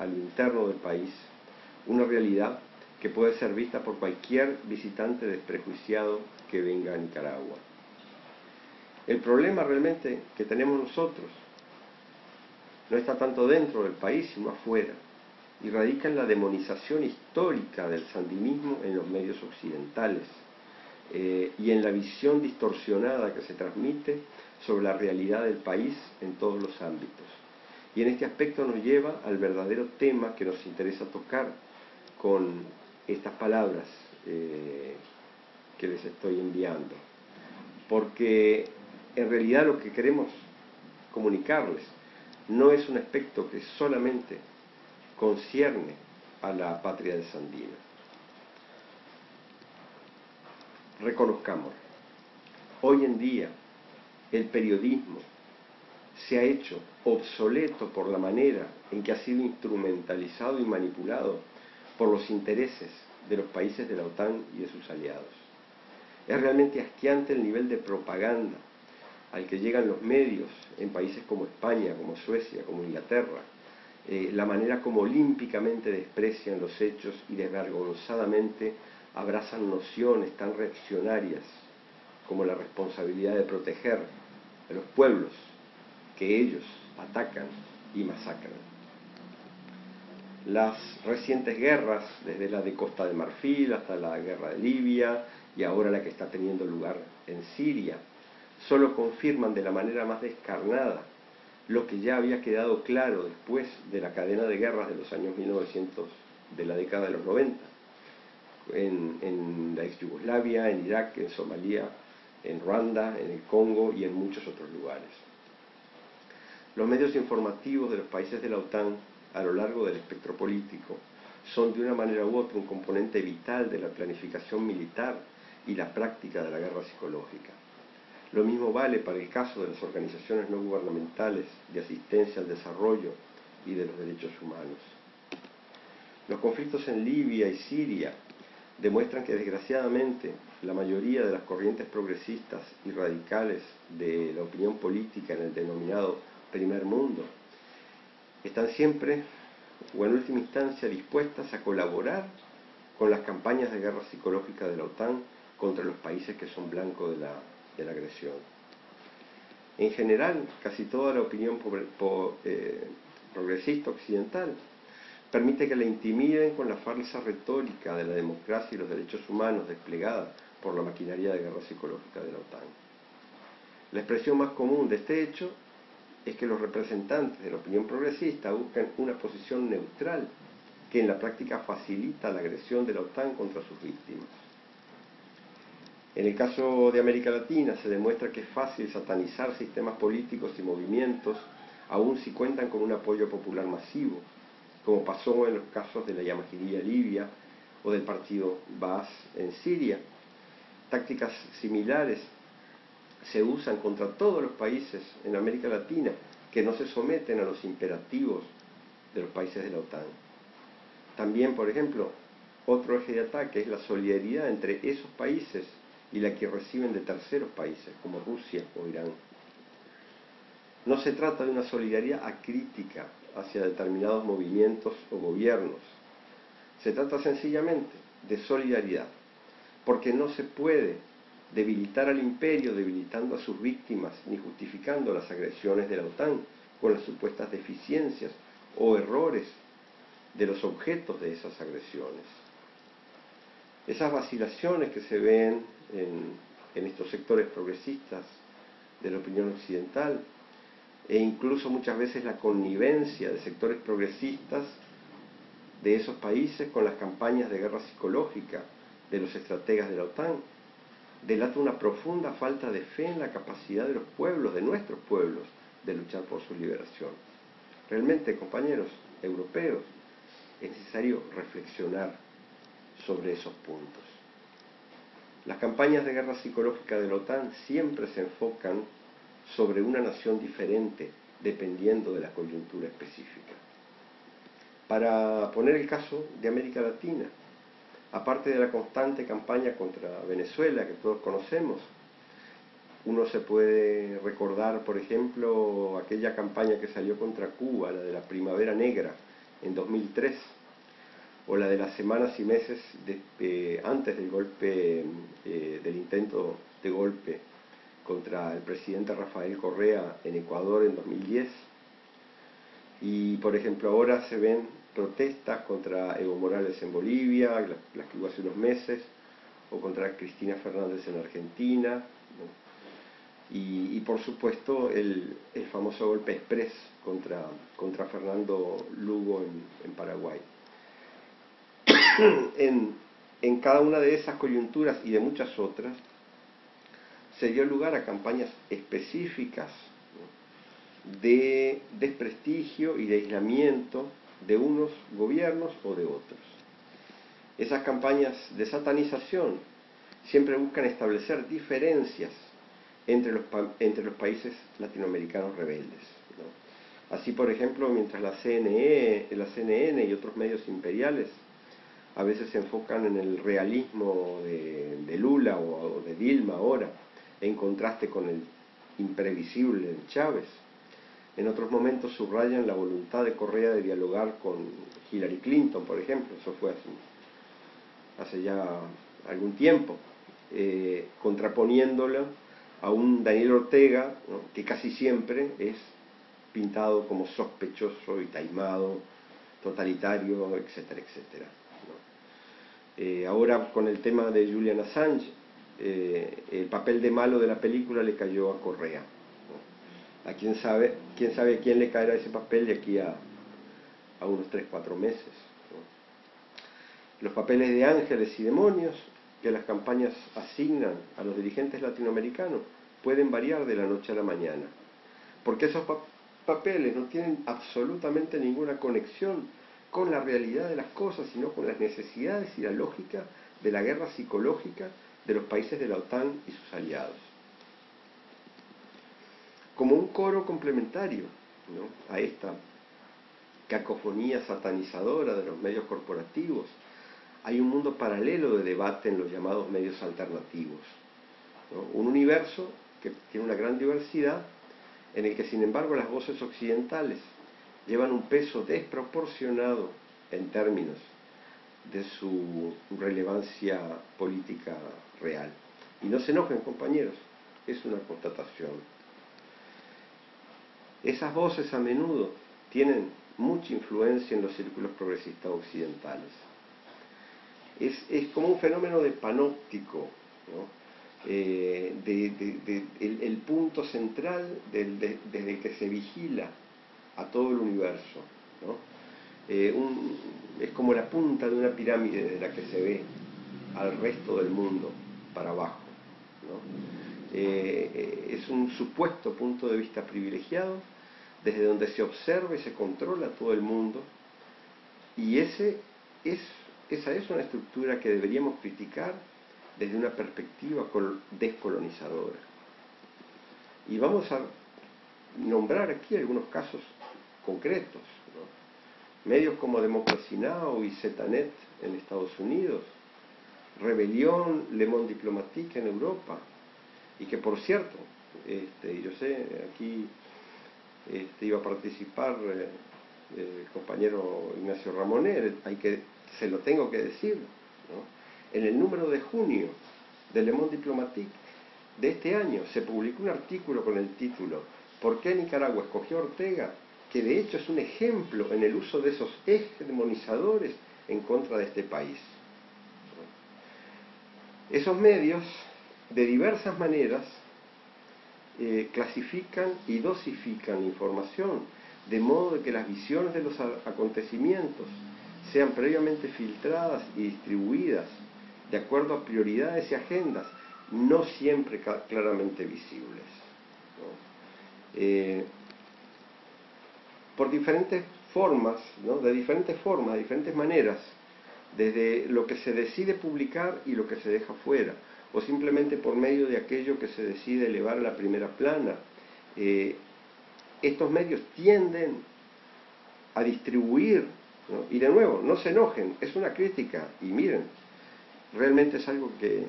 a lo interno del país, una realidad que puede ser vista por cualquier visitante desprejuiciado que venga a Nicaragua. El problema realmente que tenemos nosotros no está tanto dentro del país, sino afuera, y radica en la demonización histórica del sandinismo en los medios occidentales eh, y en la visión distorsionada que se transmite sobre la realidad del país en todos los ámbitos. Y en este aspecto nos lleva al verdadero tema que nos interesa tocar con estas palabras eh, que les estoy enviando. Porque en realidad lo que queremos comunicarles no es un aspecto que solamente concierne a la patria de Sandino. Reconozcamos, hoy en día el periodismo se ha hecho obsoleto por la manera en que ha sido instrumentalizado y manipulado por los intereses de los países de la OTAN y de sus aliados. Es realmente asqueante el nivel de propaganda al que llegan los medios en países como España, como Suecia, como Inglaterra, eh, la manera como olímpicamente desprecian los hechos y desvergonzadamente abrazan nociones tan reaccionarias como la responsabilidad de proteger a los pueblos que ellos atacan y masacran. Las recientes guerras, desde la de Costa de Marfil hasta la guerra de Libia y ahora la que está teniendo lugar en Siria, solo confirman de la manera más descarnada lo que ya había quedado claro después de la cadena de guerras de los años 1900, de la década de los 90, en, en la ex Yugoslavia, en Irak, en Somalia, en Ruanda, en el Congo y en muchos otros lugares. Los medios informativos de los países de la OTAN a lo largo del espectro político son de una manera u otra un componente vital de la planificación militar y la práctica de la guerra psicológica. Lo mismo vale para el caso de las organizaciones no gubernamentales de asistencia al desarrollo y de los derechos humanos. Los conflictos en Libia y Siria demuestran que desgraciadamente la mayoría de las corrientes progresistas y radicales de la opinión política en el denominado primer mundo están siempre o en última instancia dispuestas a colaborar con las campañas de guerra psicológica de la OTAN contra los países que son blancos de la de la agresión. En general, casi toda la opinión eh, progresista occidental permite que la intimiden con la falsa retórica de la democracia y los derechos humanos desplegada por la maquinaria de guerra psicológica de la OTAN. La expresión más común de este hecho es que los representantes de la opinión progresista buscan una posición neutral que en la práctica facilita la agresión de la OTAN contra sus víctimas. En el caso de América Latina se demuestra que es fácil satanizar sistemas políticos y movimientos, aun si cuentan con un apoyo popular masivo, como pasó en los casos de la Yamahidía Libia o del partido Baas en Siria. Tácticas similares se usan contra todos los países en América Latina que no se someten a los imperativos de los países de la OTAN. También, por ejemplo, otro eje de ataque es la solidaridad entre esos países y la que reciben de terceros países como Rusia o Irán. No se trata de una solidaridad acrítica hacia determinados movimientos o gobiernos. Se trata sencillamente de solidaridad, porque no se puede debilitar al imperio debilitando a sus víctimas ni justificando las agresiones de la OTAN con las supuestas deficiencias o errores de los objetos de esas agresiones. Esas vacilaciones que se ven en, estos sectores progresistas de la opinión occidental e incluso muchas veces la connivencia de sectores progresistas de esos países con las campañas de guerra psicológica de los estrategas de la OTAN, delata una profunda falta de fe en la capacidad de los pueblos, de nuestros pueblos, de luchar por su liberación. Realmente, compañeros europeos, es necesario reflexionar sobre esos puntos. Las campañas de guerra psicológica de la OTAN siempre se enfocan sobre una nación diferente dependiendo de la coyuntura específica. Para poner el caso de América Latina, aparte de la constante campaña contra Venezuela que todos conocemos, uno se puede recordar, por ejemplo, aquella campaña que salió contra Cuba, la de la Primavera Negra, en 2003, o la de las semanas y meses antes del golpe, eh, del intento de golpe contra el presidente Rafael Correa en Ecuador en 2010. Y por ejemplo ahora se ven protestas contra Evo Morales en Bolivia, las, que hubo hace unos meses, o contra Cristina Fernández en Argentina, y, por supuesto el, famoso golpe express contra, contra Fernando Lugo en, Paraguay. en, en cada una de esas coyunturas y de muchas otras, se dio lugar a campañas específicas de desprestigio y de aislamiento de unos gobiernos o de otros. Esas campañas de satanización siempre buscan establecer diferencias entre los, entre los países latinoamericanos rebeldes. Así, por ejemplo, mientras la, CNN y otros medios imperiales a veces se enfocan en el realismo de, Lula o de Dilma ahora, en contraste con el imprevisible Chávez. En otros momentos subrayan la voluntad de Correa de dialogar con Hillary Clinton, por ejemplo, eso fue hace, ya algún tiempo, eh, contraponiéndola a un Daniel Ortega que casi siempre es pintado como sospechoso y taimado, totalitario, etcétera, etcétera. Eh, ahora con el tema de Julian Assange, eh, el papel de malo de la película le cayó a Correa. A quién sabe, quién sabe quién le caerá ese papel de aquí a, unos 3, 4 meses. Los papeles de ángeles y demonios que las campañas asignan a los dirigentes latinoamericanos pueden variar de la noche a la mañana, porque esos papeles no tienen absolutamente ninguna conexión con la realidad de las cosas, sino con las necesidades y la lógica de la guerra psicológica de los países de la OTAN y sus aliados. Como un coro complementario a esta cacofonía satanizadora de los medios corporativos, hay un mundo paralelo de debate en los llamados medios alternativos. Un universo que tiene una gran diversidad, en el que sin embargo las voces occidentales llevan un peso desproporcionado en términos de su relevancia política real. Y no se enojen, compañeros, es una constatación. Esas voces a menudo tienen mucha influencia en los círculos progresistas occidentales. Es, como un fenómeno de panóptico, eh, de, el, punto central desde el que se vigila a todo el universo. Eh, es como la punta de una pirámide de la que se ve al resto del mundo para abajo. Eh, eh, es un supuesto punto de vista privilegiado desde donde se observa y se controla todo el mundo y ese es, esa es una estructura que deberíamos criticar desde una perspectiva descolonizadora. Y vamos a nombrar aquí algunos casos concretos. Medios como Democracy Now! y Zetanet en Estados Unidos, Rebelión, Le Monde Diplomatique en Europa, y que por cierto, este, yo sé, aquí este, iba a participar eh, el compañero Ignacio Ramonet, hay que, se lo tengo que decir, en el número de junio de Le Monde Diplomatique de este año se publicó un artículo con el título ¿Por qué Nicaragua escogió a Ortega? que de hecho es un ejemplo en el uso de esos hegemonizadores en contra de este país. Esos medios, de diversas maneras, eh, clasifican y dosifican información, de modo que las visiones de los acontecimientos sean previamente filtradas y distribuidas de acuerdo a prioridades y agendas, no siempre claramente visibles. Eh, por diferentes formas, de diferentes formas, de diferentes maneras, desde lo que se decide publicar y lo que se deja fuera, o simplemente por medio de aquello que se decide elevar a la primera plana. Eh, estos medios tienden a distribuir, y de nuevo, no se enojen, es una crítica, y miren, realmente es algo que